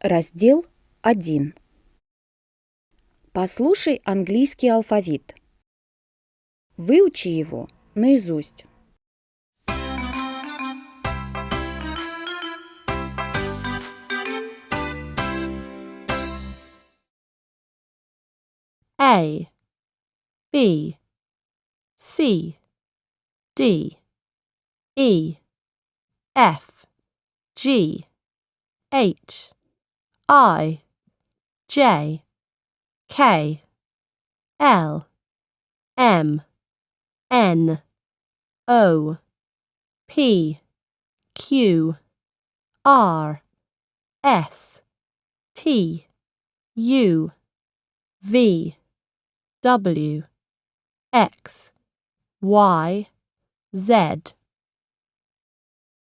Раздел 1. Послушай английский алфавит. Выучи его наизусть. A B C D E F G H I J K L M N O P Q R S T U V W X Y Z